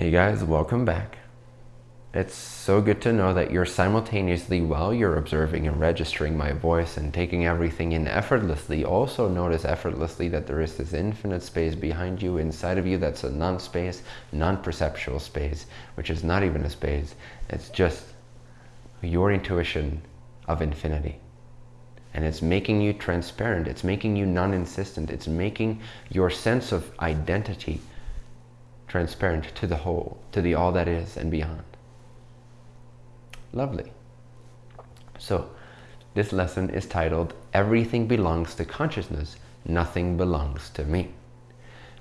Hey guys, welcome back. It's so good to know that you're simultaneously, while you're observing and registering my voice and taking everything in effortlessly, also notice effortlessly that there is this infinite space behind you, inside of you, that's a non-space, non-perceptual space, which is not even a space. It's just your intuition of infinity. And it's making you transparent. It's making you non-insistent. It's making your sense of identity transparent to the whole, to the all that is and beyond. Lovely. So, this lesson is titled, Everything Belongs to Consciousness, Nothing Belongs to Me.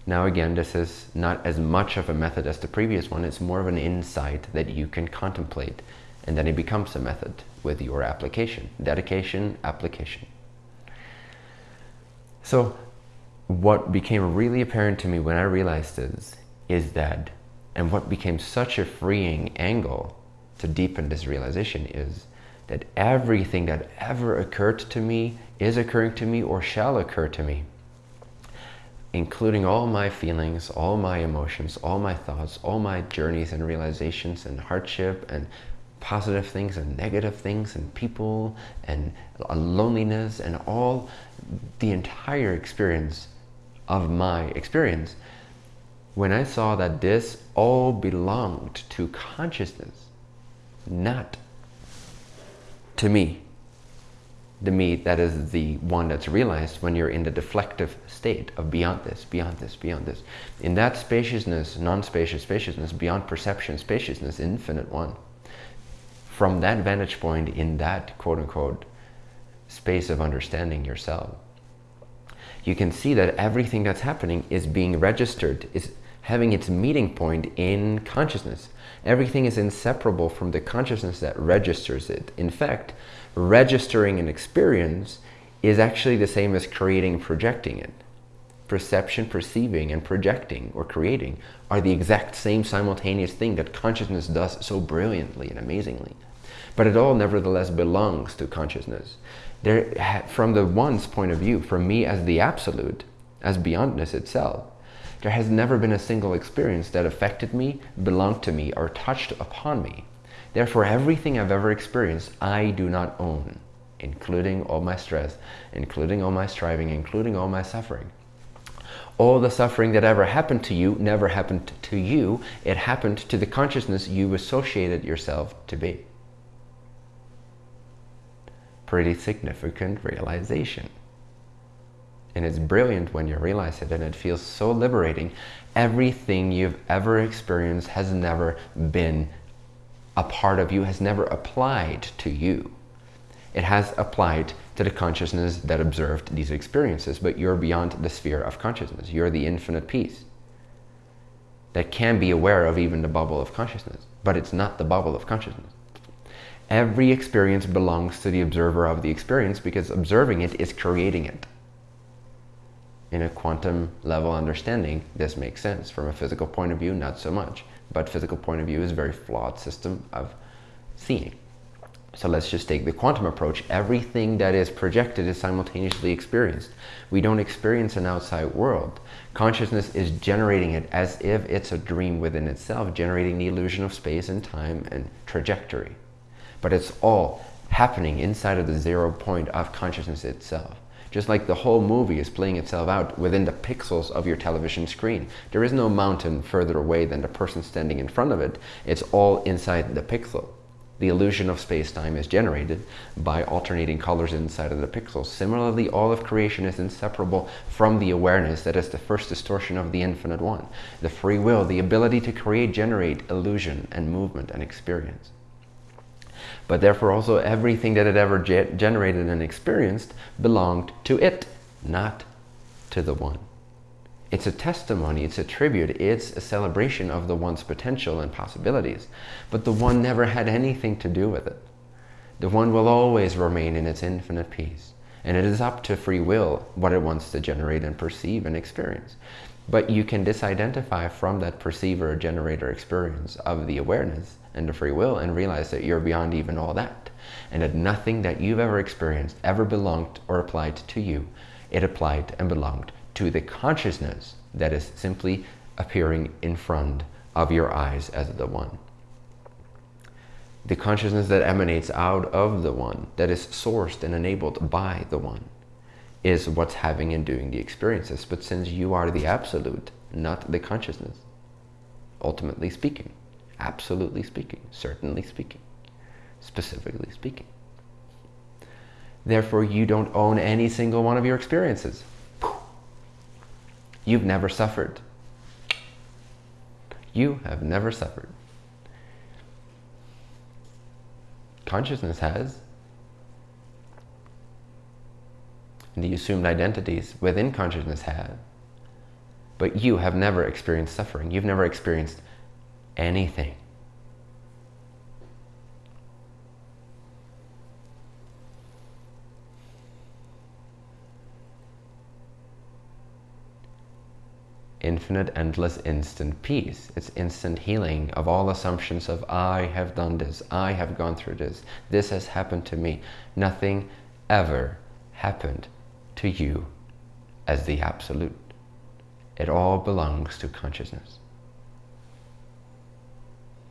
Now again, this is not as much of a method as the previous one. It's more of an insight that you can contemplate. And then it becomes a method with your application. Dedication, application. So what became really apparent to me when I realized this is that, and what became such a freeing angle to deepen this realization is that everything that ever occurred to me is occurring to me or shall occur to me including all my feelings, all my emotions, all my thoughts, all my journeys and realizations and hardship and positive things and negative things and people and loneliness and all the entire experience of my experience when I saw that this all belonged to consciousness not to me. The me that is the one that's realized when you're in the deflective state of beyond this, beyond this, beyond this. In that spaciousness, non-spacious spaciousness, beyond perception spaciousness, infinite one. From that vantage point in that quote unquote space of understanding yourself, you can see that everything that's happening is being registered, is having its meeting point in consciousness. Everything is inseparable from the consciousness that registers it. In fact, registering an experience is actually the same as creating and projecting it. Perception, perceiving, and projecting or creating are the exact same simultaneous thing that consciousness does so brilliantly and amazingly. But it all nevertheless belongs to consciousness. There, from the one's point of view, from me as the absolute, as beyondness itself, there has never been a single experience that affected me, belonged to me, or touched upon me. Therefore, everything I've ever experienced, I do not own, including all my stress, including all my striving, including all my suffering. All the suffering that ever happened to you never happened to you. It happened to the consciousness you associated yourself to be. Pretty significant realization. And it's brilliant when you realize it and it feels so liberating. Everything you've ever experienced has never been a part of you, has never applied to you. It has applied to the consciousness that observed these experiences, but you're beyond the sphere of consciousness. You're the infinite peace that can be aware of even the bubble of consciousness, but it's not the bubble of consciousness. Every experience belongs to the observer of the experience because observing it is creating it in a quantum level understanding, this makes sense. From a physical point of view, not so much. But physical point of view is a very flawed system of seeing. So let's just take the quantum approach. Everything that is projected is simultaneously experienced. We don't experience an outside world. Consciousness is generating it as if it's a dream within itself, generating the illusion of space and time and trajectory. But it's all happening inside of the zero point of consciousness itself. Just like the whole movie is playing itself out within the pixels of your television screen. There is no mountain further away than the person standing in front of it. It's all inside the pixel. The illusion of space-time is generated by alternating colors inside of the pixels. Similarly, all of creation is inseparable from the awareness that is the first distortion of the infinite one. The free will, the ability to create, generate illusion and movement and experience but therefore also everything that it ever ge generated and experienced belonged to it, not to the one. It's a testimony, it's a tribute, it's a celebration of the one's potential and possibilities, but the one never had anything to do with it. The one will always remain in its infinite peace, and it is up to free will what it wants to generate and perceive and experience. But you can disidentify from that perceiver generator experience of the awareness and the free will and realize that you're beyond even all that. And that nothing that you've ever experienced ever belonged or applied to you. It applied and belonged to the consciousness that is simply appearing in front of your eyes as the one. The consciousness that emanates out of the one, that is sourced and enabled by the one, is what's having and doing the experiences. But since you are the absolute, not the consciousness, ultimately speaking, absolutely speaking, certainly speaking, specifically speaking. Therefore, you don't own any single one of your experiences. You've never suffered. You have never suffered. Consciousness has. The assumed identities within consciousness have. But you have never experienced suffering. You've never experienced anything. infinite, endless, instant peace. It's instant healing of all assumptions of I have done this, I have gone through this, this has happened to me. Nothing ever happened to you as the absolute. It all belongs to consciousness.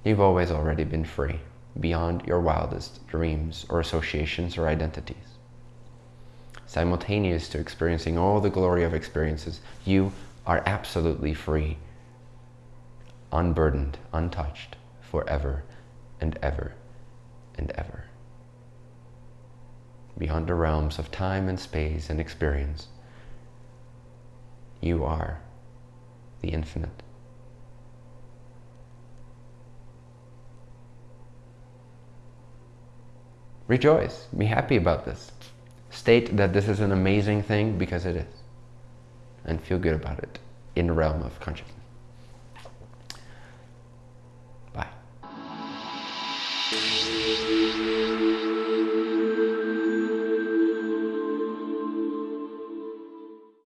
You've always already been free, beyond your wildest dreams or associations or identities. Simultaneous to experiencing all the glory of experiences, you are absolutely free, unburdened, untouched, forever and ever and ever. Beyond the realms of time and space and experience, you are the infinite. Rejoice, be happy about this. State that this is an amazing thing because it is and feel good about it in the realm of consciousness.